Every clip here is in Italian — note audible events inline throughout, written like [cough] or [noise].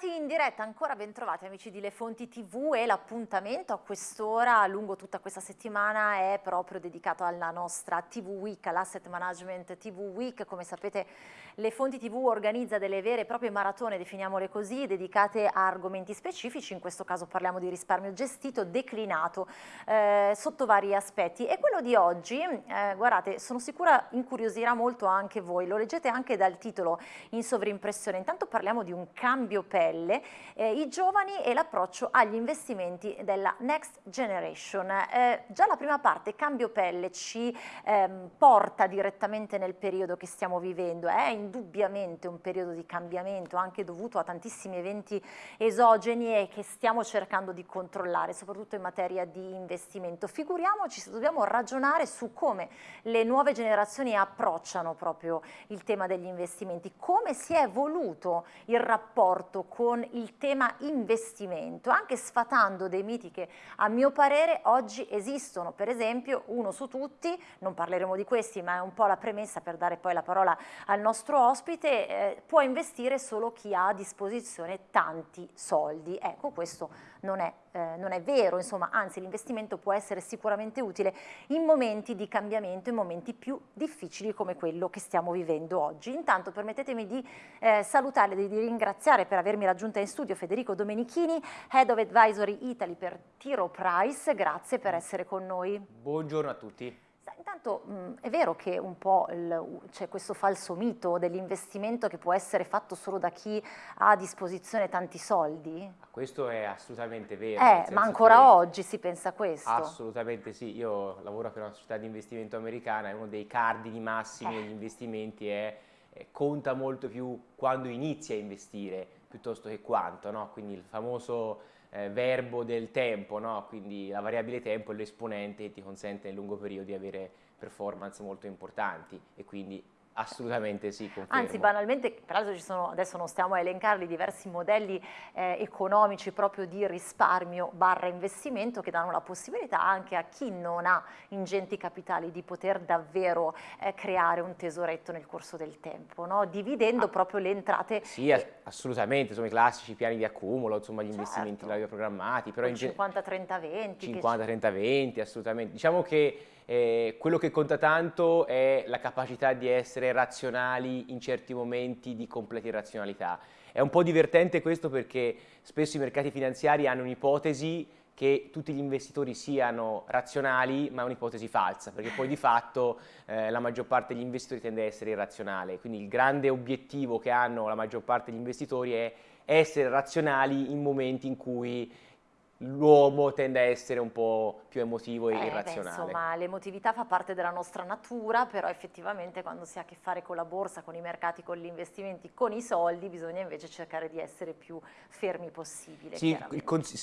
Bentornati in diretta, ancora ben trovati amici di Le Fonti TV e l'appuntamento a quest'ora lungo tutta questa settimana è proprio dedicato alla nostra TV Week, all'Asset Management TV Week. Come sapete Le Fonti TV organizza delle vere e proprie maratone, definiamole così, dedicate a argomenti specifici, in questo caso parliamo di risparmio gestito, declinato eh, sotto vari aspetti. E quello di oggi, eh, guardate, sono sicura incuriosirà molto anche voi, lo leggete anche dal titolo in sovrimpressione. Intanto parliamo di un cambio cambio pelle, eh, i giovani e l'approccio agli investimenti della Next Generation. Eh, già la prima parte, cambio pelle, ci ehm, porta direttamente nel periodo che stiamo vivendo, è indubbiamente un periodo di cambiamento anche dovuto a tantissimi eventi esogeni e che stiamo cercando di controllare, soprattutto in materia di investimento. Figuriamoci se dobbiamo ragionare su come le nuove generazioni approcciano proprio il tema degli investimenti, come si è evoluto il rapporto rapporto con il tema investimento, anche sfatando dei miti che a mio parere oggi esistono, per esempio uno su tutti, non parleremo di questi ma è un po' la premessa per dare poi la parola al nostro ospite, eh, può investire solo chi ha a disposizione tanti soldi, ecco questo non è, eh, non è vero, insomma anzi l'investimento può essere sicuramente utile in momenti di cambiamento, in momenti più difficili come quello che stiamo vivendo oggi. Intanto permettetemi di eh, salutare e di ringraziare per avermi raggiunta in studio Federico Domenichini, Head of Advisory Italy per Tiro Price, grazie per essere con noi. Buongiorno a tutti. Intanto mh, è vero che un po' c'è questo falso mito dell'investimento che può essere fatto solo da chi ha a disposizione tanti soldi? Questo è assolutamente vero. Eh, ma ancora oggi si pensa a questo? Assolutamente sì, io lavoro per una società di investimento americana e uno dei cardini massimi eh. degli investimenti è conta molto più quando inizi a investire piuttosto che quanto, no? quindi il famoso eh, verbo del tempo, no? quindi la variabile tempo è l'esponente che ti consente nel lungo periodo di avere performance molto importanti e quindi Assolutamente sì, confermo. Anzi, banalmente, peraltro ci sono, adesso non stiamo a elencarli, diversi modelli eh, economici proprio di risparmio barra investimento che danno la possibilità anche a chi non ha ingenti capitali di poter davvero eh, creare un tesoretto nel corso del tempo, no? dividendo ah, proprio le entrate. Sì, e... assolutamente, insomma i classici piani di accumulo, insomma gli certo. investimenti programmati. Però 50-30-20. 50-30-20, assolutamente. Diciamo che eh, quello che conta tanto è la capacità di essere razionali in certi momenti di completa irrazionalità. È un po' divertente questo perché spesso i mercati finanziari hanno un'ipotesi che tutti gli investitori siano razionali, ma è un'ipotesi falsa, perché poi di fatto eh, la maggior parte degli investitori tende a essere irrazionale. Quindi il grande obiettivo che hanno la maggior parte degli investitori è essere razionali in momenti in cui l'uomo tende a essere un po' più emotivo e eh, irrazionale. Beh, insomma, l'emotività fa parte della nostra natura, però effettivamente quando si ha a che fare con la borsa, con i mercati, con gli investimenti, con i soldi, bisogna invece cercare di essere più fermi possibile. Sì,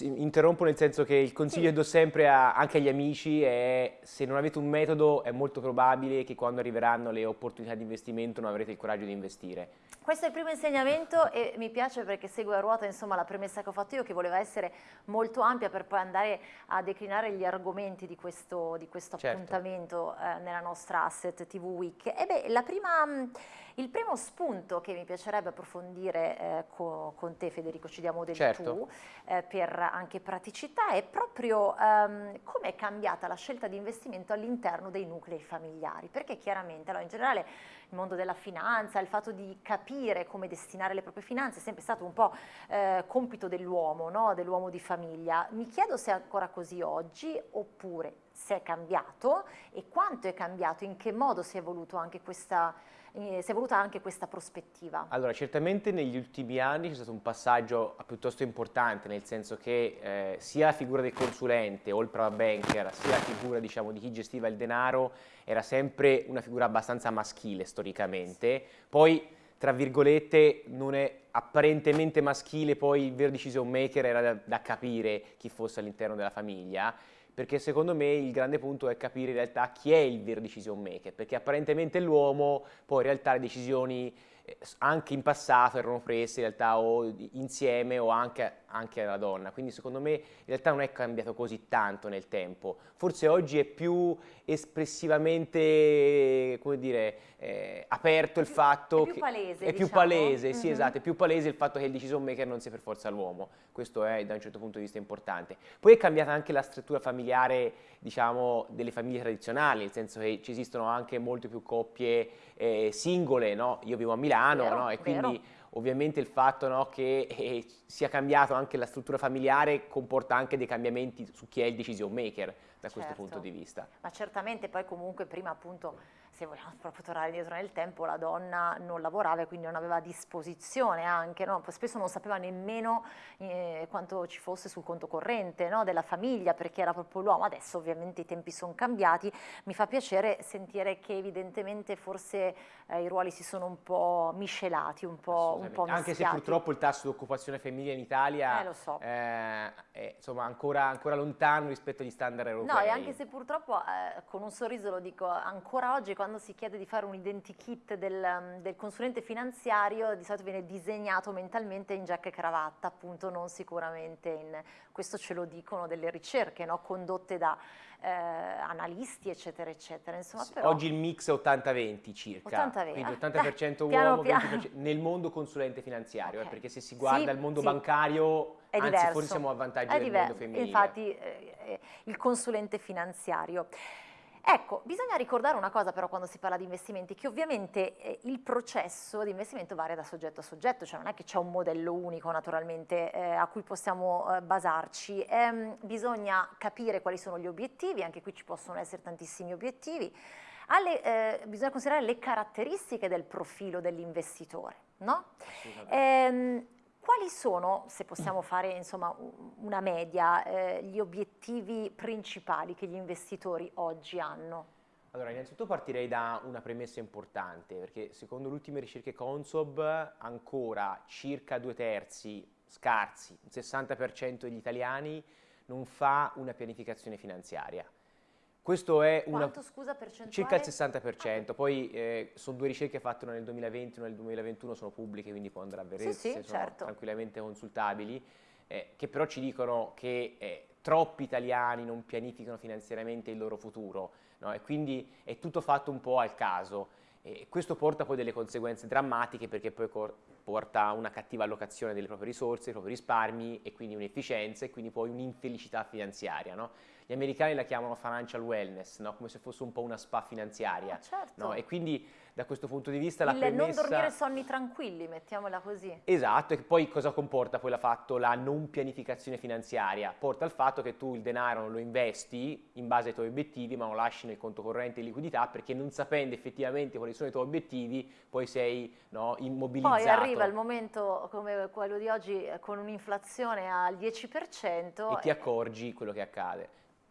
interrompo nel senso che il consiglio sì. che do sempre a, anche agli amici è se non avete un metodo è molto probabile che quando arriveranno le opportunità di investimento non avrete il coraggio di investire. Questo è il primo insegnamento e mi piace perché segue a ruota insomma, la premessa che ho fatto io che voleva essere molto ampia per poi andare a declinare gli argomenti di questo, di questo certo. appuntamento eh, nella nostra Asset TV Week. E beh, prima, il primo spunto che mi piacerebbe approfondire eh, co, con te Federico, ci diamo del certo. tu, eh, per anche praticità, è proprio ehm, come è cambiata la scelta di investimento all'interno dei nuclei familiari, perché chiaramente allora, in generale il mondo della finanza, il fatto di capire come destinare le proprie finanze è sempre stato un po' eh, compito dell'uomo, no? dell'uomo di famiglia. Mi chiedo se è ancora così oggi oppure se è cambiato e quanto è cambiato, in che modo si è evoluto anche questa si è voluta anche questa prospettiva? Allora, certamente negli ultimi anni c'è stato un passaggio piuttosto importante, nel senso che eh, sia la figura del consulente o il private banker, sia la figura diciamo, di chi gestiva il denaro, era sempre una figura abbastanza maschile storicamente. Poi, tra virgolette, non è apparentemente maschile, poi il vero decision maker era da, da capire chi fosse all'interno della famiglia perché secondo me il grande punto è capire in realtà chi è il vero decision maker, perché apparentemente l'uomo, poi in realtà le decisioni eh, anche in passato erano prese in realtà o insieme o anche anche alla donna, quindi secondo me in realtà non è cambiato così tanto nel tempo, forse oggi è più espressivamente, come dire, eh, aperto il fatto è più palese, è più diciamo. palese, sì Mhm. esatto, è più palese il fatto che il decision maker non sia per forza l'uomo, questo è da un certo punto di vista importante. Poi è cambiata anche la struttura familiare, diciamo, delle famiglie tradizionali, nel senso che ci esistono anche molte più coppie eh, singole, no? Io vivo a Milano, Vero, no? E vero. Ovviamente il fatto no, che eh, sia cambiato anche la struttura familiare comporta anche dei cambiamenti su chi è il decision maker da questo Certo. punto di vista. Ma certamente poi comunque prima appunto, se vogliamo [laughs] proprio tornare indietro nel tempo, la donna non lavorava e quindi non aveva a disposizione anche, no? Spesso non sapeva nemmeno eh, quanto ci fosse sul conto corrente no? della famiglia perché era proprio l'uomo. Adesso ovviamente i tempi sono cambiati, mi fa piacere sentire che evidentemente forse eh, i ruoli si sono un po' miscelati, un po', un po'. Anche se purtroppo il tasso di occupazione femminile in Italia Eh, lo so. eh, è insomma, ancora, ancora lontano rispetto agli standard europei. No, e anche se purtroppo eh, con un sorriso lo dico, ancora oggi quando si chiede di fare un identikit del, um, del consulente finanziario di solito viene disegnato mentalmente in giacca e cravatta, appunto non sicuramente in, questo ce lo dicono delle ricerche no? condotte da eh, analisti eccetera eccetera, insomma però... Oggi il mix è 80-20 circa, 80-20, quindi ah, 80% [laughs] piano uomo, piano. 20% nel mondo consulente finanziario, eh, Ok. perché se si guarda Sì, il mondo sì. bancario, È anzi diverso. forse siamo a vantaggio È del mondo femminile. Infatti eh, eh, il consulente finanziario. Ecco, bisogna ricordare una cosa però quando si parla di investimenti, che ovviamente eh, il processo di investimento varia da soggetto a soggetto, cioè non è che c'è un modello unico naturalmente eh, a cui possiamo eh, basarci, Ehm, bisogna capire quali sono gli obiettivi, anche qui ci possono essere tantissimi obiettivi, alle, eh, bisogna considerare le caratteristiche del profilo dell'investitore, no? Ehm, quali sono, se possiamo fare insomma una media, eh, gli obiettivi principali che gli investitori oggi hanno? Allora, innanzitutto partirei da una premessa importante, perché secondo le ultime ricerche Consob ancora circa due terzi, scarsi, il 60% degli italiani non fa una pianificazione finanziaria. Questo è una... Quanto scusa percentuale? Circa il 60%, poi eh, sono due ricerche fatte una nel 2020 e una nel 2021, sono pubbliche, quindi può andare a vedere Sì, sì, sono certo. tranquillamente consultabili, eh, che però ci dicono che eh, troppi italiani non pianificano finanziariamente il loro futuro, no? e quindi è tutto fatto un po' al caso. E questo porta poi delle conseguenze drammatiche perché poi porta a una cattiva allocazione delle proprie risorse, dei propri risparmi e quindi un'efficienza e quindi poi un'infelicità finanziaria. no? Gli americani la chiamano financial wellness, no? come se fosse un po' una spa finanziaria. Ah, certo. no? E quindi da questo punto di vista la Il premessa... non dormire sonni tranquilli, mettiamola così. Esatto, e poi cosa comporta poi la fatto la non pianificazione finanziaria? Porta al fatto che tu il denaro non lo investi in base ai tuoi obiettivi, ma lo lasci nel conto corrente di liquidità perché non sapendo effettivamente quali sono i tuoi obiettivi, poi sei no, immobilizzato. Poi arriva il momento come quello di oggi eh, con un'inflazione al 10% e ti accorgi quello che accade.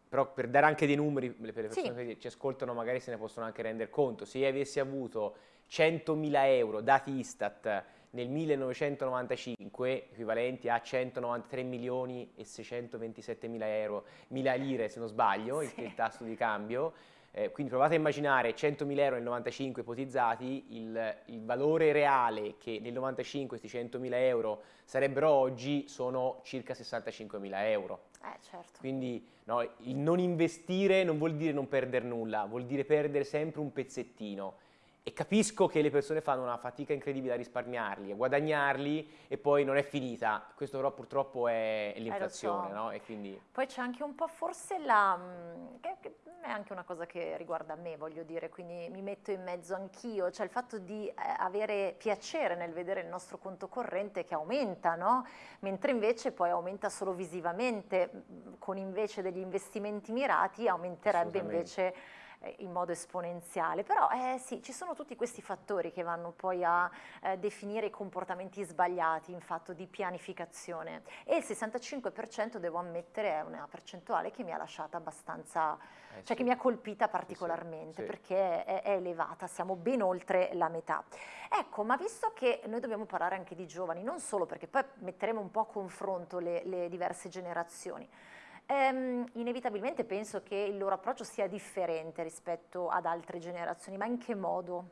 Però per dare anche dei numeri, per le persone Sì. che ci ascoltano magari se ne possono anche rendere conto, se io avessi avuto 100.000 euro dati Istat nel 1995, equivalenti a 193 milioni e 627 mila euro, mila lire se non sbaglio, il, Sì. il tasso di cambio, eh, quindi provate a immaginare 100.000 euro nel 95 ipotizzati, il, il valore reale che nel 95 questi 100.000 euro sarebbero oggi sono circa 65.000 euro. Eh, certo. Quindi no, il non investire non vuol dire non perdere nulla, vuol dire perdere sempre un pezzettino. E capisco che le persone fanno una fatica incredibile a risparmiarli, a guadagnarli e poi non è finita. Questo però purtroppo è, è l'inflazione, so. no? E quindi Poi c'è anche un po' forse la... mm, che, che è anche una cosa che riguarda me, voglio dire, quindi mi metto in mezzo anch'io, cioè il fatto di eh, avere piacere nel vedere il nostro conto corrente che aumenta, no? Mentre invece poi aumenta solo visivamente, mm, con invece degli investimenti mirati aumenterebbe invece eh, in modo esponenziale. Però eh, sì, ci sono tutti questi fattori che vanno poi a eh, definire i comportamenti sbagliati in fatto di pianificazione e il 65% devo ammettere è una percentuale che mi ha lasciata abbastanza, eh, cioè sì. che mi ha colpita particolarmente sì. perché è, è elevata, siamo ben oltre la metà. Ecco, ma visto che noi dobbiamo parlare anche di giovani, non solo perché poi metteremo un po' a confronto le, le diverse generazioni, Ehm, inevitabilmente penso che il loro approccio sia differente rispetto ad altre generazioni, ma in che modo?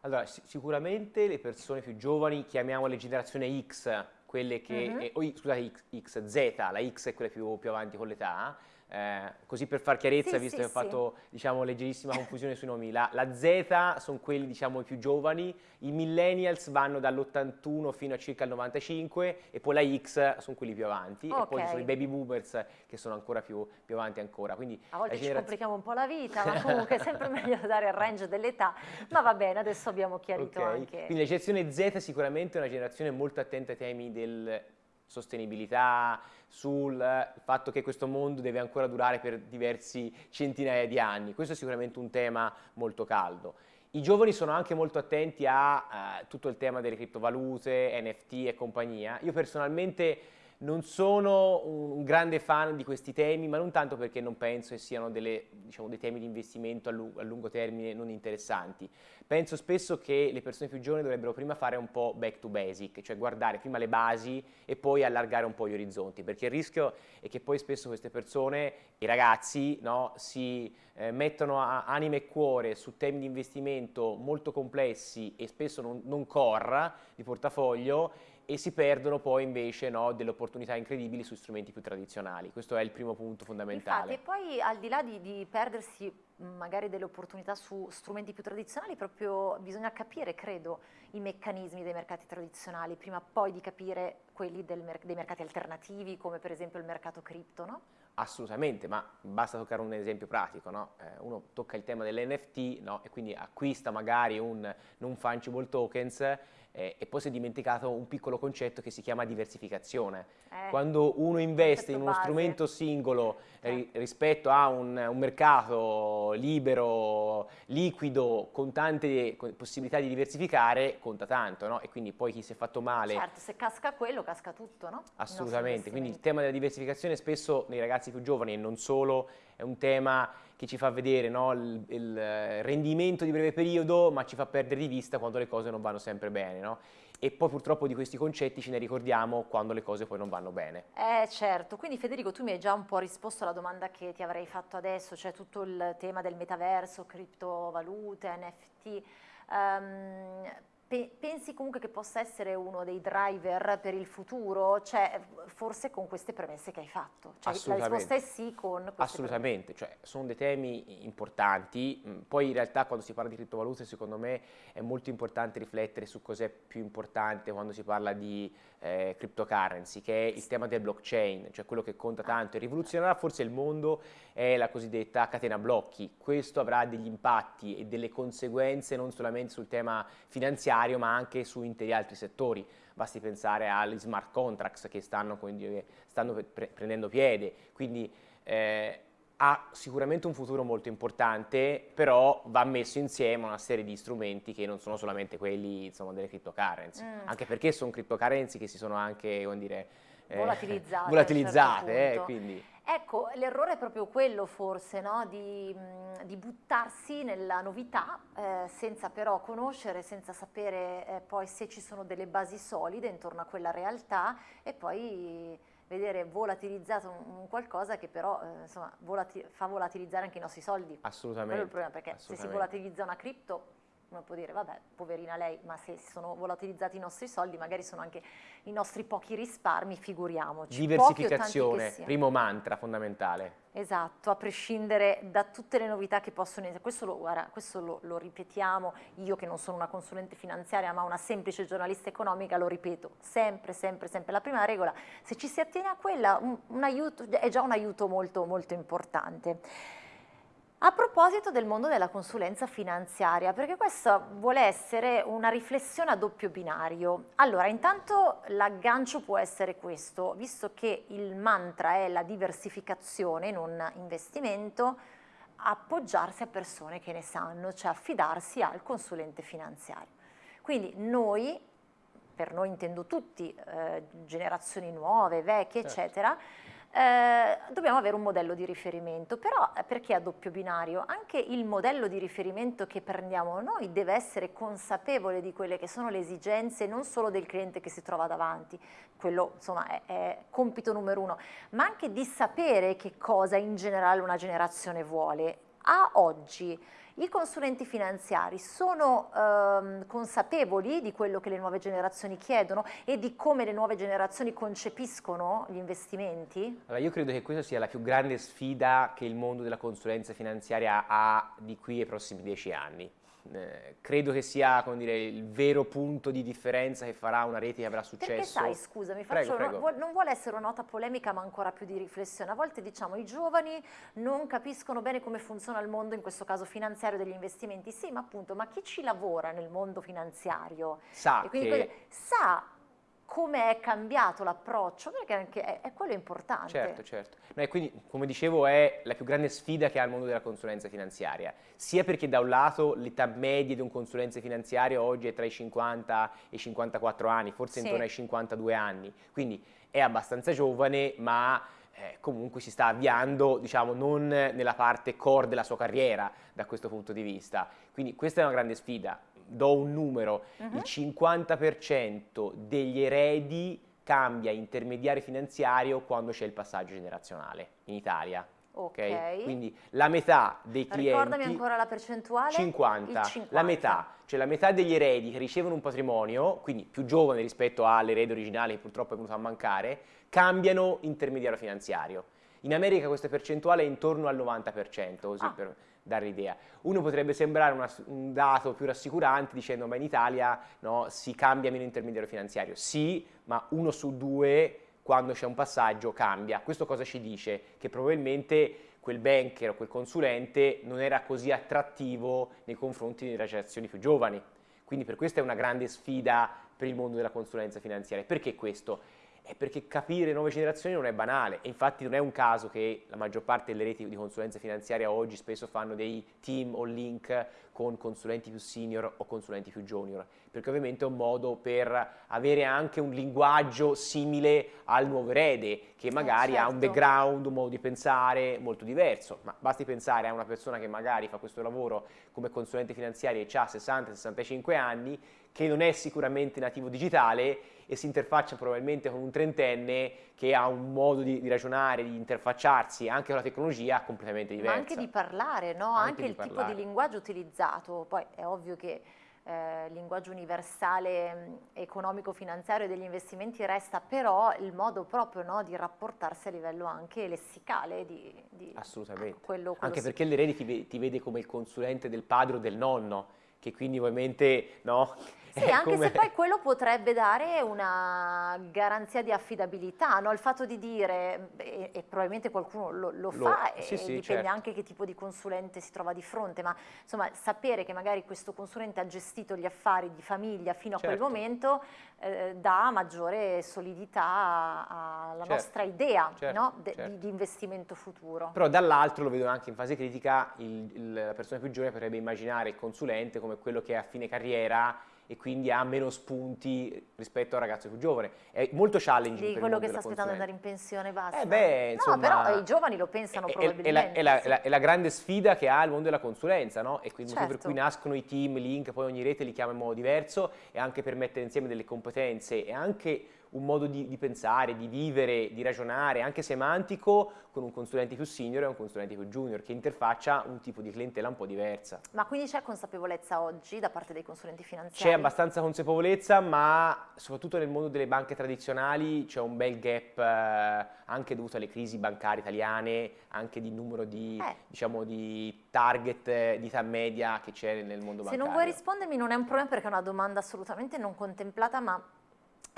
Allora, si- sicuramente le persone più giovani, chiamiamole generazione X, quelle che, mm -hmm. eh, oh, scusate, X, Z, la X è quella più, più avanti con l'età, eh, così per far chiarezza, sì, visto sì, che ho sì. fatto diciamo, leggerissima [laughs] confusione sui nomi, la, la Z sono quelli diciamo, più giovani, i millennials vanno dall'81 fino a circa il 95 e poi la X sono quelli più avanti okay. e poi ci sono i baby boomers che sono ancora più, più avanti ancora. Quindi a volte ci complichiamo un po' la vita, ma [laughs] comunque è sempre meglio dare il range dell'età, ma va bene, adesso abbiamo chiarito okay. anche... Quindi la generazione Z sicuramente è una generazione molto attenta ai temi del sostenibilità, sul fatto che questo mondo deve ancora durare per diversi centinaia di anni. Questo è sicuramente un tema molto caldo. I giovani sono anche molto attenti a uh, tutto il tema delle criptovalute, NFT e compagnia. Io personalmente non sono un, grande fan di questi temi, ma non tanto perché non penso che siano delle, diciamo, dei temi di investimento a, lungo, a lungo termine non interessanti. Penso spesso che le persone più giovani dovrebbero prima fare un po' back to basic, cioè guardare prima le basi e poi allargare un po' gli orizzonti, perché il rischio è che poi spesso queste persone, i ragazzi, no, si eh, mettono anima e cuore su temi di investimento molto complessi e spesso non, non core di portafoglio e si perdono poi invece no, delle opportunità incredibili su strumenti più tradizionali. Questo è il primo punto fondamentale. Infatti, e poi al di là di, di perdersi magari delle opportunità su strumenti più tradizionali, proprio bisogna capire, credo, i meccanismi dei mercati tradizionali, prima poi di capire quelli mer dei mercati alternativi, come per esempio il mercato cripto, no? Assolutamente, ma basta toccare un esempio pratico, no? eh, uno tocca il tema dell'NFT no? e quindi acquista magari un non fungible tokens eh, e poi si è dimenticato un piccolo concetto che si chiama diversificazione. Eh, Quando uno investe in uno base. strumento singolo eh. ri rispetto a un, un, mercato libero, liquido, con tante possibilità di diversificare, conta tanto, no? E quindi poi chi si è fatto male... Certo, se casca quello, casca tutto, no? Assolutamente, quindi il tema della diversificazione spesso nei ragazzi più giovani e non solo è un tema che ci fa vedere no, il, il, rendimento di breve periodo, ma ci fa perdere di vista quando le cose non vanno sempre bene. No? E poi purtroppo di questi concetti ce ne ricordiamo quando le cose poi non vanno bene. Eh certo, quindi Federico tu mi hai già un po' risposto alla domanda che ti avrei fatto adesso, cioè tutto il tema del metaverso, criptovalute, NFT. Um, pensi comunque che possa essere uno dei driver per il futuro? Cioè, forse con queste premesse che hai fatto. Cioè, la risposta è sì con Assolutamente, cioè, sono dei temi importanti. Mm, poi in realtà quando si parla di criptovalute, secondo me, è molto importante riflettere su cos'è più importante quando si parla di eh, cryptocurrency, che è il tema del blockchain, cioè quello che conta tanto e rivoluzionerà forse il mondo è la cosiddetta catena blocchi. Questo avrà degli impatti e delle conseguenze non solamente sul tema finanziario, ma anche su interi altri settori. Basti pensare agli smart contracts che stanno, quindi, stanno pre prendendo piede. Quindi eh, ha sicuramente un futuro molto importante, però va messo insieme una serie di strumenti che non sono solamente quelli insomma, delle cryptocurrency, mm. anche perché sono cryptocurrency che si sono anche, come dire, eh, volatilizzate. volatilizzate certo eh, quindi. Ecco, l'errore è proprio quello forse, no? di, di, buttarsi nella novità eh, senza però conoscere, senza sapere eh, poi se ci sono delle basi solide intorno a quella realtà e poi vedere volatilizzato un, qualcosa che però eh, insomma, volati fa volatilizzare anche i nostri soldi. Assolutamente. Quello è il problema, perché se si volatilizza una cripto uno può dire vabbè poverina lei ma se sono volatilizzati i nostri soldi magari sono anche i nostri pochi risparmi figuriamoci. Diversificazione primo mantra fondamentale. Esatto a prescindere da tutte le novità che possono essere. Questo, lo, guarda, questo lo, lo, ripetiamo io che non sono una consulente finanziaria ma una semplice giornalista economica lo ripeto sempre sempre sempre. La prima regola se ci si attiene a quella un, un aiuto, è già un aiuto molto molto importante a proposito del mondo della consulenza finanziaria, perché questa vuole essere una riflessione a doppio binario. Allora, intanto l'aggancio può essere questo, visto che il mantra è la diversificazione, non investimento, appoggiarsi a persone che ne sanno, cioè affidarsi al consulente finanziario. Quindi noi, per noi intendo tutti, eh, generazioni nuove, vecchie, certo. eccetera, eh, dobbiamo avere un modello di riferimento, però eh, perché a doppio binario? Anche il modello di riferimento che prendiamo noi deve essere consapevole di quelle che sono le esigenze non solo del cliente che si trova davanti, quello insomma è, è compito numero uno, ma anche di sapere che cosa in generale una generazione vuole a oggi i consulenti finanziari sono ehm, consapevoli di quello che le nuove generazioni chiedono e di come le nuove generazioni concepiscono gli investimenti? Allora, io credo che questa sia la più grande sfida che il mondo della consulenza finanziaria ha di qui ai prossimi dieci anni eh, credo che sia dire, il vero punto di differenza che farà una rete che avrà successo. Perché sai, scusami, prego, prego. Non, non vuole essere una nota polemica ma ancora più di riflessione. A volte diciamo i giovani non capiscono bene come funziona il mondo, in questo caso finanziario degli investimenti. Sì, ma appunto, ma chi ci lavora nel mondo finanziario? Sa che... Sa come è cambiato l'approccio, perché anche è, è, quello importante. Certo, certo. No, e quindi, come dicevo, è la più grande sfida che ha il mondo della consulenza finanziaria, sia perché da un lato l'età media di un consulente finanziario oggi è tra i 50 e i 54 anni, forse sì. intorno ai 52 anni, quindi è abbastanza giovane, ma eh, comunque si sta avviando, diciamo, non nella parte core della sua carriera da questo punto di vista. Quindi questa è una grande sfida do un numero, uh -huh. il 50% degli eredi cambia intermediario finanziario quando c'è il passaggio generazionale in Italia. Ok. okay? Quindi la metà dei clienti... Ricordami ancora la percentuale? 50. 50. La metà, cioè la metà degli eredi che ricevono un patrimonio, quindi più giovane rispetto all'erede originale che purtroppo è venuto a mancare, cambiano intermediario finanziario. In America questa percentuale è intorno al 90%, così ah. per dare l'idea. Uno potrebbe sembrare una, un dato più rassicurante dicendo ma in Italia no, si cambia meno intermediario finanziario. Sì, ma uno su due quando c'è un passaggio cambia. Questo cosa ci dice? Che probabilmente quel banker o quel consulente non era così attrattivo nei confronti delle generazioni più giovani. Quindi per questo è una grande sfida per il mondo della consulenza finanziaria. Perché questo? È perché capire nuove generazioni non è banale e infatti non è un caso che la maggior parte delle reti di consulenza finanziaria oggi spesso fanno dei team o link con consulenti più senior o consulenti più junior, perché ovviamente è un modo per avere anche un linguaggio simile al nuovo erede, che magari eh certo. ha un certo. background, un modo di pensare molto diverso, ma basti pensare a una persona che magari fa questo lavoro come consulente finanziario e ha 60-65 anni, che non è sicuramente nativo digitale e si interfaccia probabilmente con un trentenne che ha un modo di, di ragionare, di interfacciarsi anche con la tecnologia completamente diverso. Ma anche di parlare, no? Anche, anche il parlare. tipo di linguaggio utilizzato. Poi è ovvio che eh, il linguaggio universale economico-finanziario degli investimenti resta però il modo proprio no, di rapportarsi a livello anche lessicale. Di, di Assolutamente. Quello, quello anche si... perché l'erede ti, ti vede come il consulente del padre o del nonno, che quindi ovviamente no, sì, eh, anche se poi quello potrebbe dare una garanzia di affidabilità, no? il fatto di dire, e, e probabilmente qualcuno lo, lo, lo fa, sì, e sì, dipende certo. anche che tipo di consulente si trova di fronte, ma insomma sapere che magari questo consulente ha gestito gli affari di famiglia fino a certo. quel momento eh, dà maggiore solidità alla certo. nostra idea certo, no? De, certo. di, di, investimento futuro. Però dall'altro, lo vedo anche in fase critica, il, il, la persona più giovane potrebbe immaginare il consulente come quello che a fine carriera e quindi ha meno spunti rispetto al ragazzo più giovane. È molto challenging Di quello che sta aspettando di andare in pensione basta. Eh beh, insomma, no, però i giovani lo pensano è, probabilmente. È la, è, la, è, la, è la, grande sfida che ha il mondo della consulenza, no? E quindi certo. per cui nascono i team, link, poi ogni rete li chiama in modo diverso e anche per mettere insieme delle competenze e anche un modo di, di, pensare, di vivere, di ragionare, anche semantico, con un consulente più senior e un consulente più junior, che interfaccia un tipo di clientela un po' diversa. Ma quindi c'è consapevolezza oggi da parte dei consulenti finanziari? C'è abbastanza consapevolezza, ma soprattutto nel mondo delle banche tradizionali c'è un bel gap eh, anche dovuto alle crisi bancarie italiane, anche di numero di, eh. diciamo, di target eh, di età media che c'è nel mondo bancario. Se non vuoi rispondermi non è un problema perché è una domanda assolutamente non contemplata, ma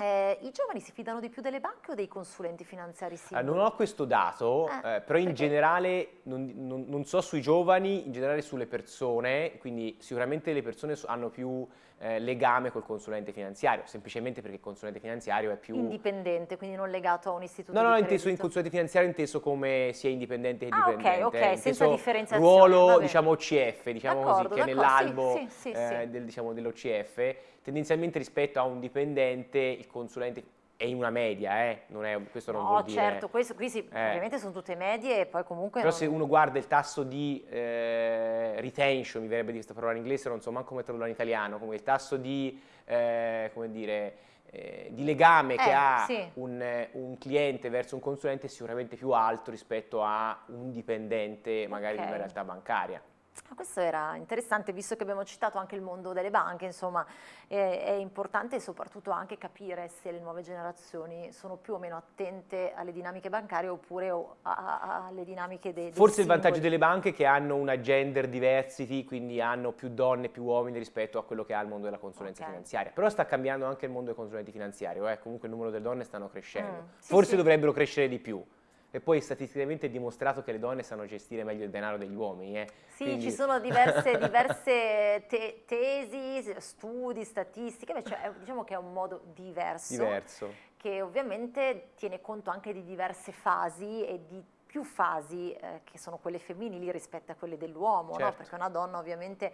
eh, I giovani si fidano di più delle banche o dei consulenti finanziari singoli? Eh, non ho questo dato, eh, eh, però in generale, non, non, non, so sui giovani, in generale sulle persone, quindi sicuramente le persone hanno più eh, legame col consulente finanziario, semplicemente perché il consulente finanziario è più... Indipendente, quindi non legato a un istituto No, no, no, inteso in consulente finanziario inteso come sia indipendente che ah, dipendente. ok, ok, senza differenziazione. ruolo, diciamo, OCF, diciamo così, che è nell'albo sì, sì, sì, eh, del, diciamo, dell'OCF, tendenzialmente rispetto a un dipendente il consulente è in una media, eh? non è, questo non no, vuol dire... No, certo, questo, qui sì, eh. ovviamente sono tutte medie e poi comunque... Però non... se uno guarda il tasso di eh, retention, mi verrebbe di questa parola in inglese, non so manco come tradurla in italiano, come il tasso di, eh, come dire, eh, di legame che Eh, ha sì. un, un cliente verso un consulente è sicuramente più alto rispetto a un dipendente magari di Ok. una realtà bancaria. Ah, Questo era interessante, visto che abbiamo citato anche il mondo delle banche, insomma, è, è importante soprattutto anche capire se le nuove generazioni sono più o meno attente alle dinamiche bancarie oppure a- a- alle dinamiche dei, dei Forse il vantaggio singoli. delle banche è che hanno una gender diversity, quindi hanno più donne e più uomini rispetto a quello che ha il mondo della consulenza Ok. finanziaria. Però sta cambiando anche il mondo dei consulenti finanziari, eh, comunque il numero delle donne stanno crescendo. Mm, sì, Forse sì. dovrebbero crescere di più. E poi statisticamente è dimostrato che le donne sanno gestire meglio il denaro degli uomini. eh. Sì, Quindi- ci sono diverse, [laughs] diverse te- tesi, studi, statistiche, invece è- diciamo che è un modo diverso, diverso. che ovviamente tiene conto anche di diverse fasi e di più fasi eh, che sono quelle femminili rispetto a quelle dell'uomo, no? Certo. perché una donna ovviamente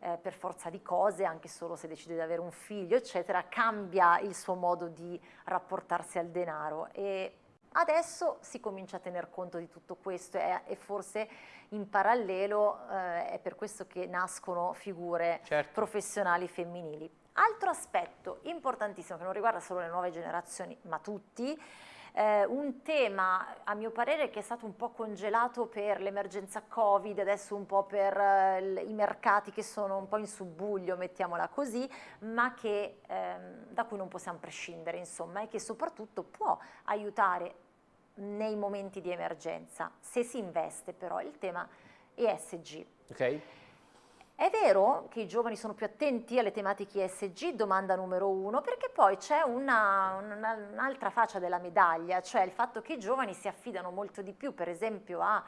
eh, per forza di cose, anche solo se decide di avere un figlio, eccetera, cambia il suo modo di rapportarsi al denaro e adesso si comincia a tener conto di tutto questo e, e forse in parallelo eh, è per questo che nascono figure Certo. professionali femminili. Altro aspetto importantissimo che non riguarda solo le nuove generazioni, ma tutti, eh, un tema a mio parere che è stato un po' congelato per l'emergenza Covid, adesso un po' per eh, i mercati che sono un po' in subbuglio, mettiamola così, ma che, ehm, da cui non possiamo prescindere, insomma, e che soprattutto può aiutare nei momenti di emergenza, se si investe però il tema ESG. Ok? È vero che i giovani sono più attenti alle tematiche ESG, domanda numero uno, perché poi c'è una- una- un'altra faccia della medaglia, cioè il fatto che i giovani si affidano molto di più, per esempio, a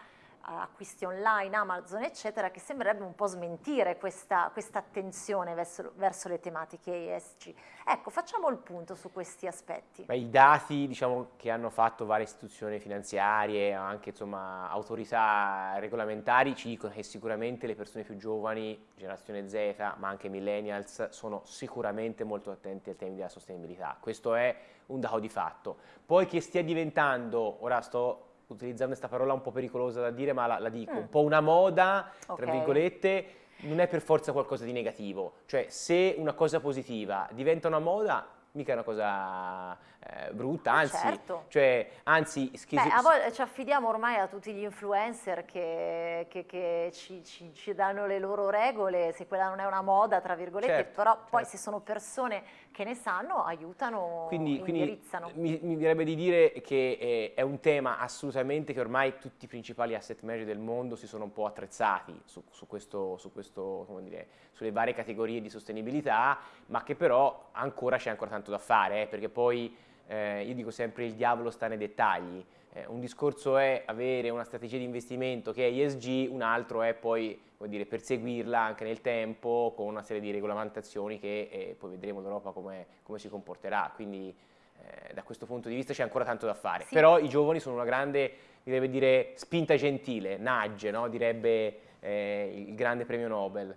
acquisti online, Amazon, eccetera, che sembrerebbe un po' smentire questa, questa attenzione verso, verso le tematiche ESG. Ecco, facciamo il punto su questi aspetti. Ma i dati diciamo, che hanno fatto varie istituzioni finanziarie, anche insomma, autorità regolamentari, ci dicono che sicuramente le persone più giovani, generazione Z, ma anche millennials, sono sicuramente molto attenti ai temi della sostenibilità. Questo è un dato di fatto. Poi che stia diventando, ora sto utilizzando questa parola un po' pericolosa da dire, ma la, la dico, Mm. un po' una moda, tra Ok. virgolette, non è per forza qualcosa di negativo. Cioè, se una cosa positiva diventa una moda, mica è una cosa eh, brutta, anzi, Certo. cioè, anzi, Beh, a volte ci affidiamo ormai a tutti gli influencer che, che- che ci, ci- ci danno le loro regole, se quella non è una moda, tra virgolette, Certo, però poi certo. se sono persone che ne sanno, aiutano, Quindi, quindi indirizzano. mi, mi direbbe di dire che eh, è un tema assolutamente che ormai tutti i principali asset manager del mondo si sono un po' attrezzati su, su questo, su questo, come dire, sulle varie categorie di sostenibilità, ma che però ancora c'è ancora tanto da fare, eh, perché poi eh, io dico sempre il diavolo sta nei dettagli. Eh, un discorso è avere una strategia di investimento che è ESG, un altro è poi dire, perseguirla anche nel tempo con una serie di regolamentazioni che eh, poi vedremo l'Europa come, come si comporterà. Quindi eh, da questo punto di vista c'è ancora tanto da fare. Sì. Però i giovani sono una grande, direbbe dire, spinta gentile, nudge, no? direbbe eh, il grande premio Nobel.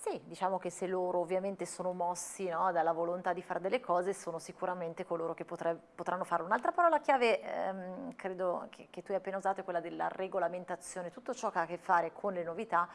Sì, diciamo che se loro ovviamente sono mossi no, dalla volontà di fare delle cose, sono sicuramente coloro che potranno fare. Un'altra parola chiave, ehm, credo che, che tu hai appena usato, è quella della regolamentazione, tutto ciò che ha a che fare con le novità.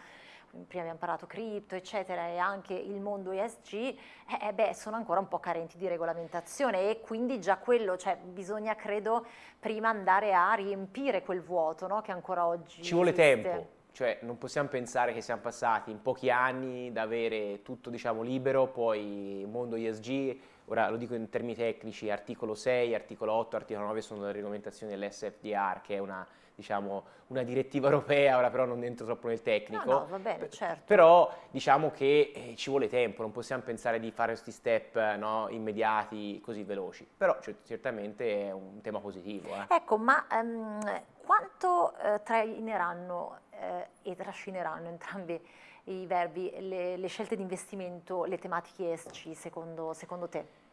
Prima abbiamo parlato cripto, eccetera, e anche il mondo ESG, eh, eh, beh, sono ancora un po' carenti di regolamentazione e quindi già quello, cioè bisogna, credo, prima andare a riempire quel vuoto no, che ancora oggi Ci vuole esiste. tempo, cioè non possiamo pensare che siamo passati in pochi anni da avere tutto diciamo libero, poi mondo ESG, ora lo dico in termini tecnici, articolo 6, articolo 8, articolo 9 sono le regolamentazioni dell'SFDR che è una, diciamo, una direttiva europea, ora però non entro troppo nel tecnico. No, no, va bene, certo. Però diciamo che eh, ci vuole tempo, non possiamo pensare di fare questi step no, immediati così veloci, però cioè, certamente è un tema positivo. eh. Ecco, ma ehm, quanto eh, traineranno eh, e trascineranno entrambi i verbi le, le scelte di investimento, le tematiche ESG secondo, secondo te?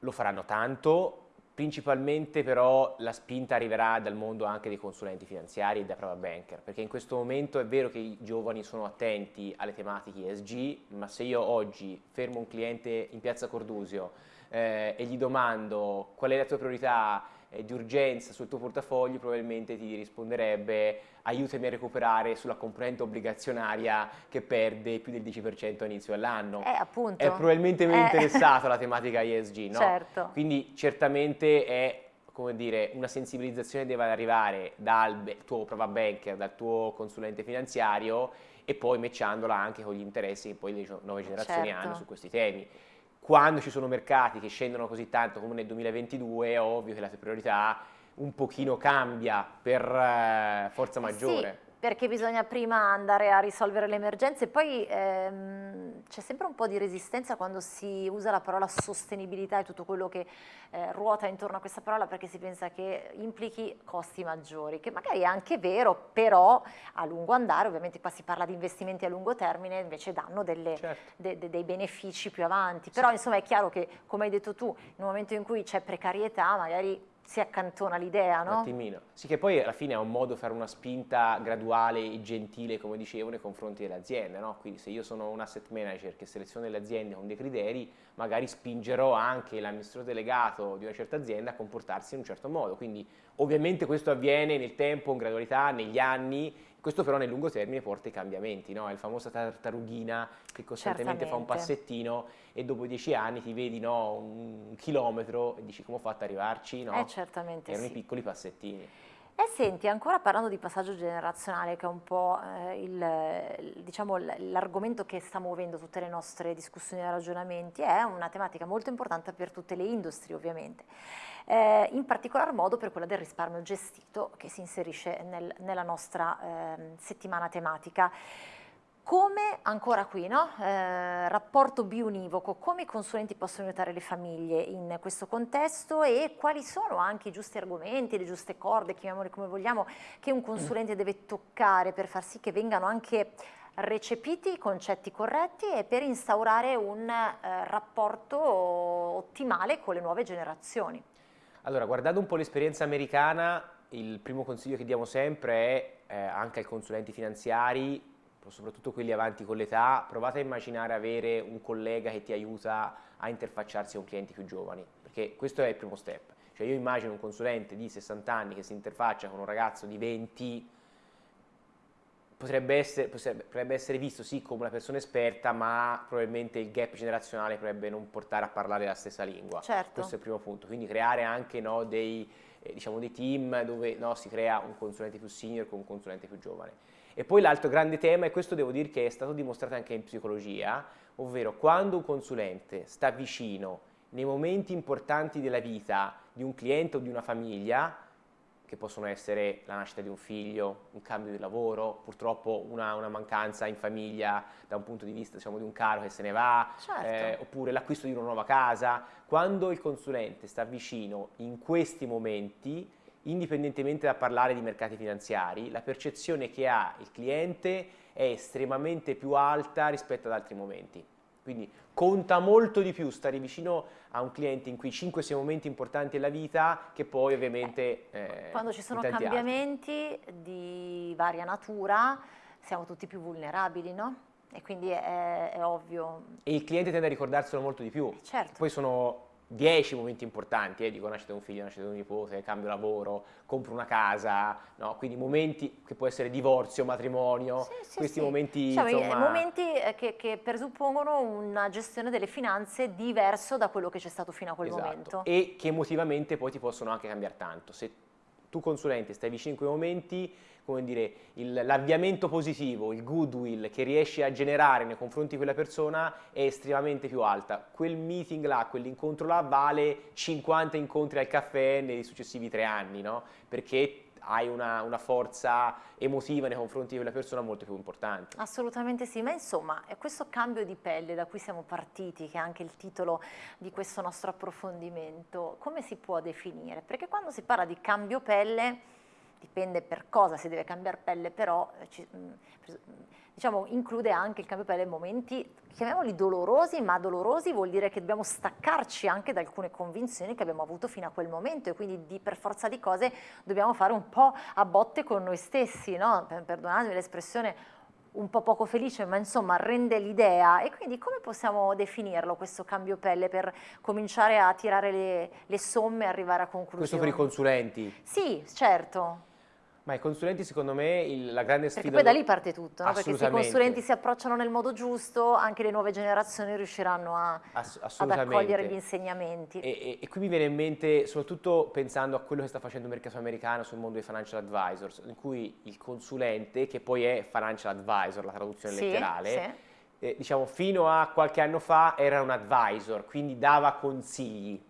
Lo faranno tanto, principalmente però la spinta arriverà dal mondo anche dei consulenti finanziari e da private banker, perché in questo momento è vero che i giovani sono attenti alle tematiche ESG, ma se io oggi fermo un cliente in piazza Cordusio eh, e gli domando qual è la tua priorità eh, di urgenza sul tuo portafoglio probabilmente ti risponderebbe aiutami a recuperare sulla componente obbligazionaria che perde più del 10% all'inizio dell'anno. Eh, appunto. È probabilmente meno eh. interessato alla [laughs] tematica ESG, no? Certo. Quindi certamente è come dire, una sensibilizzazione deve arrivare dal tuo prova banker, dal tuo consulente finanziario e poi matchandola anche con gli interessi che poi le nuove generazioni certo. hanno su questi temi. Quando ci sono mercati che scendono così tanto come nel 2022 è ovvio che la priorità un pochino cambia per eh, forza maggiore. Sì perché bisogna prima andare a risolvere le emergenze e poi ehm, c'è sempre un po' di resistenza quando si usa la parola sostenibilità e tutto quello che eh, ruota intorno a questa parola perché si pensa che implichi costi maggiori, che magari è anche vero, però a lungo andare, ovviamente qua si parla di investimenti a lungo termine, invece danno delle, certo. de, de, dei benefici più avanti, però sì. insomma è chiaro che come hai detto tu, nel momento in cui c'è precarietà magari si accantona l'idea, no? Un attimino. Sì, che poi alla fine è un modo di fare una spinta graduale e gentile, come dicevo, nei confronti delle aziende, no? Quindi se io sono un asset manager che seleziona le aziende con dei criteri, magari spingerò anche l'amministratore delegato di una certa azienda a comportarsi in un certo modo. Quindi ovviamente questo avviene nel tempo, in gradualità, negli anni, questo però nel lungo termine porta ai cambiamenti, no? È il famosa tartarughina che costantemente fa un passettino e dopo dieci anni ti vedi no, un chilometro e dici come ho fatto ad arrivarci, no? Eh, certamente Erano sì. i piccoli passettini. E senti, ancora parlando di passaggio generazionale, che è un po' eh, diciamo, l'argomento che sta muovendo tutte le nostre discussioni e ragionamenti, è una tematica molto importante per tutte le industrie ovviamente, eh, in particolar modo per quella del risparmio gestito che si inserisce nel, nella nostra eh, settimana tematica. Come, ancora qui, no? eh, rapporto bionivoco, come i consulenti possono aiutare le famiglie in questo contesto e quali sono anche i giusti argomenti, le giuste corde, chiamiamole come vogliamo, che un consulente deve toccare per far sì che vengano anche recepiti i concetti corretti e per instaurare un eh, rapporto ottimale con le nuove generazioni. Allora, guardando un po' l'esperienza americana, il primo consiglio che diamo sempre è eh, anche ai consulenti finanziari soprattutto quelli avanti con l'età, provate a immaginare avere un collega che ti aiuta a interfacciarsi con clienti più giovani, perché questo è il primo step. Cioè io immagino un consulente di 60 anni che si interfaccia con un ragazzo di 20, potrebbe essere, potrebbe essere visto sì come una persona esperta, ma probabilmente il gap generazionale potrebbe non portare a parlare la stessa lingua. Certo. Questo è il primo punto, quindi creare anche no, dei, eh, diciamo, dei team dove no, si crea un consulente più senior con un consulente più giovane. E poi l'altro grande tema, e questo devo dire che è stato dimostrato anche in psicologia, ovvero quando un consulente sta vicino nei momenti importanti della vita di un cliente o di una famiglia, che possono essere la nascita di un figlio, un cambio di lavoro, purtroppo una, una mancanza in famiglia da un punto di vista diciamo, di un caro che se ne va, certo. eh, oppure l'acquisto di una nuova casa. Quando il consulente sta vicino in questi momenti, indipendentemente da parlare di mercati finanziari, la percezione che ha il cliente è estremamente più alta rispetto ad altri momenti. Quindi conta molto di più stare vicino a un cliente in cui 5-6 momenti importanti della vita che poi ovviamente... Eh, Quando ci sono cambiamenti altri. di varia natura siamo tutti più vulnerabili, no? E quindi è, è, ovvio. E il cliente tende a ricordarselo molto di più. Certo. Poi sono 10 momenti importanti, eh, dico nascita un figlio, nascita un nipote, cambio lavoro, compro una casa, no? quindi momenti che può essere divorzio, matrimonio, sì, sì, questi sì. momenti diciamo, insomma... momenti eh, che, che, presuppongono una gestione delle finanze diverso da quello che c'è stato fino a quel esatto. momento. E che emotivamente poi ti possono anche cambiare tanto. Se tu consulente stai vicino in quei momenti, come dire, l'avviamento positivo, il goodwill che riesci a generare nei confronti di quella persona è estremamente più alta. Quel meeting là, quell'incontro là vale 50 incontri al caffè nei successivi tre anni, no? Perché hai una, una, forza emotiva nei confronti di quella persona molto più importante. Assolutamente sì, ma insomma questo cambio di pelle da cui siamo partiti, che è anche il titolo di questo nostro approfondimento, come si può definire? Perché quando si parla di cambio pelle dipende per cosa si deve cambiare pelle, però eh, ci, mm, diciamo, include anche il cambio pelle in momenti, chiamiamoli dolorosi, ma dolorosi vuol dire che dobbiamo staccarci anche da alcune convinzioni che abbiamo avuto fino a quel momento e quindi di, per forza di cose dobbiamo fare un po' a botte con noi stessi, no? perdonatemi l'espressione un po' poco felice, ma insomma rende l'idea e quindi come possiamo definirlo questo cambio pelle per cominciare a tirare le, le somme e arrivare a conclusione? Questo per i consulenti? Sì, certo. Ma i consulenti secondo me il, la grande sfida... Perché poi da lì parte tutto, no? perché se i consulenti si approcciano nel modo giusto, anche le nuove generazioni riusciranno a, Ass ad accogliere gli insegnamenti. E, e, e, qui mi viene in mente, soprattutto pensando a quello che sta facendo il mercato americano sul mondo dei financial advisors, in cui il consulente, che poi è financial advisor, la traduzione sì, letterale, sì. Eh, diciamo fino a qualche anno fa era un advisor, quindi dava consigli.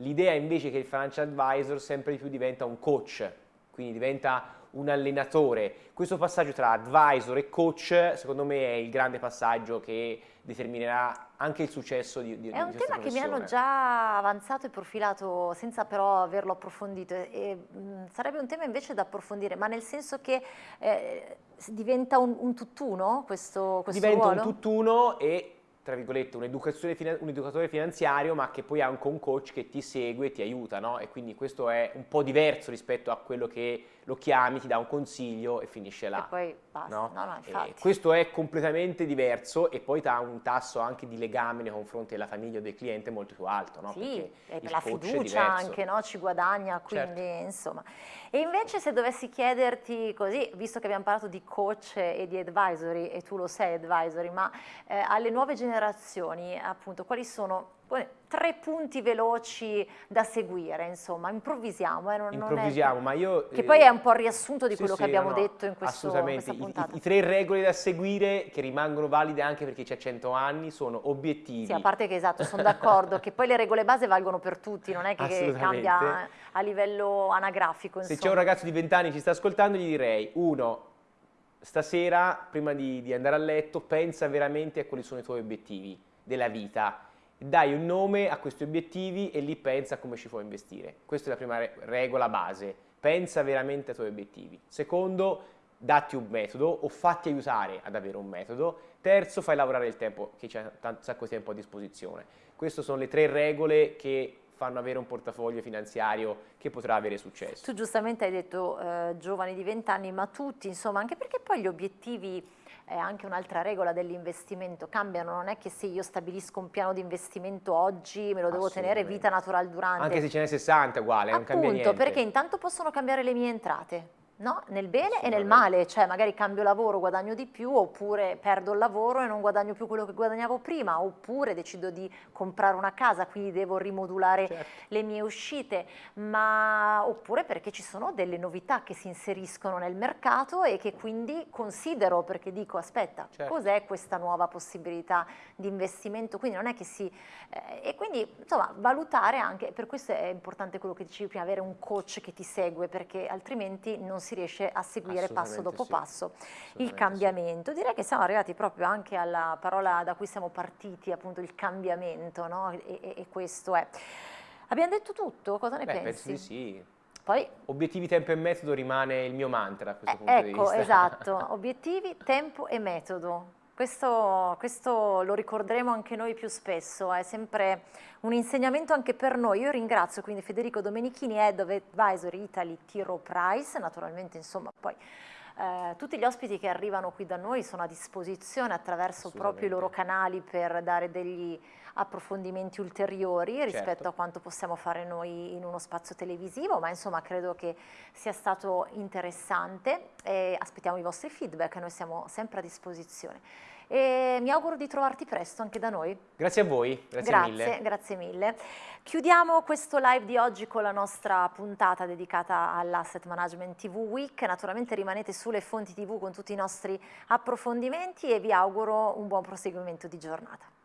L'idea invece che il financial advisor sempre di più diventa un coach, quindi diventa un allenatore. Questo passaggio tra advisor e coach secondo me è il grande passaggio che determinerà anche il successo di, di È un tema che mi hanno già avanzato e profilato senza però averlo approfondito e, mh, sarebbe un tema invece da approfondire, ma nel senso che eh, diventa un, un, tutt'uno questo, questo diventa ruolo? un tutt'uno e tra virgolette, un, un, educatore finanziario, ma che poi ha anche un coach che ti segue e ti aiuta, no? E quindi questo è un po' diverso rispetto a quello che lo chiami, ti dà un consiglio e finisce là. E poi basta, no? No, no, questo è completamente diverso e poi ha un tasso anche di legame nei confronti della famiglia o del cliente molto più alto, no? Sì, e per la fiducia anche, no? Ci guadagna, quindi certo. insomma. E invece se dovessi chiederti così, visto che abbiamo parlato di coach e di advisory, e tu lo sei advisory, ma eh, alle nuove generazioni, appunto, quali sono tre punti veloci da seguire, insomma, improvvisiamo. Eh, non, improvvisiamo, non è... ma io... Che eh, poi è un po' il riassunto di sì, quello sì, che abbiamo no, detto in, questo, in questa puntata. I, I, I, tre regole da seguire, che rimangono valide anche perché c'è 100 anni, sono obiettivi. Sì, a parte che esatto, sono d'accordo, che poi le regole base valgono per tutti, non è che cambia a livello anagrafico. Insomma. Se c'è un ragazzo di 20 anni che ci sta ascoltando, gli direi, uno, stasera, prima di, di andare a letto, pensa veramente a quali sono i tuoi obiettivi della vita dai un nome a questi obiettivi e lì pensa come ci puoi investire. Questa è la prima regola base, pensa veramente ai tuoi obiettivi. Secondo, datti un metodo o fatti aiutare ad avere un metodo. Terzo, fai lavorare il tempo, che c'è un sacco di tempo a disposizione. Queste sono le tre regole che fanno avere un portafoglio finanziario che potrà avere successo. Tu giustamente hai detto eh, giovani di 20 anni, ma tutti, insomma, anche perché poi gli obiettivi è anche un'altra regola dell'investimento, cambiano, non è che se io stabilisco un piano di investimento oggi me lo devo tenere vita natural durante. Anche se ce n'è 60 uguale, Appunto, non cambia niente. perché intanto possono cambiare le mie entrate no? nel bene e nel male, cioè magari cambio lavoro, guadagno di più, oppure perdo il lavoro e non guadagno più quello che guadagnavo prima, oppure decido di comprare una casa, quindi devo rimodulare certo. le mie uscite, ma oppure perché ci sono delle novità che si inseriscono nel mercato e che quindi considero perché dico aspetta, certo. cos'è questa nuova possibilità di investimento? Quindi non è che si... Eh, e quindi insomma valutare anche, per questo è importante quello che dicevi prima, avere un coach che ti segue perché altrimenti non si riesce a seguire passo dopo sì. passo il cambiamento. Sì. Direi che siamo arrivati proprio anche alla parola da cui siamo partiti, appunto il cambiamento, no? e, e, e, questo è. Abbiamo detto tutto? Cosa ne Beh, pensi? Penso di sì. Poi, obiettivi, tempo e metodo rimane il mio mantra a questo eh, punto ecco, di vista. esatto, [laughs] obiettivi, tempo e metodo. Questo, questo, lo ricorderemo anche noi più spesso, è sempre un insegnamento anche per noi. Io ringrazio quindi Federico Domenichini, Head of Advisory Italy Tiro Price, naturalmente insomma poi eh, tutti gli ospiti che arrivano qui da noi sono a disposizione attraverso proprio i loro canali per dare degli approfondimenti ulteriori rispetto certo. a quanto possiamo fare noi in uno spazio televisivo, ma insomma credo che sia stato interessante e aspettiamo i vostri feedback, noi siamo sempre a disposizione. E mi auguro di trovarti presto anche da noi. Grazie a voi, grazie, grazie mille. Grazie mille. Chiudiamo questo live di oggi con la nostra puntata dedicata all'Asset Management TV Week. Naturalmente rimanete sulle fonti TV con tutti i nostri approfondimenti e vi auguro un buon proseguimento di giornata.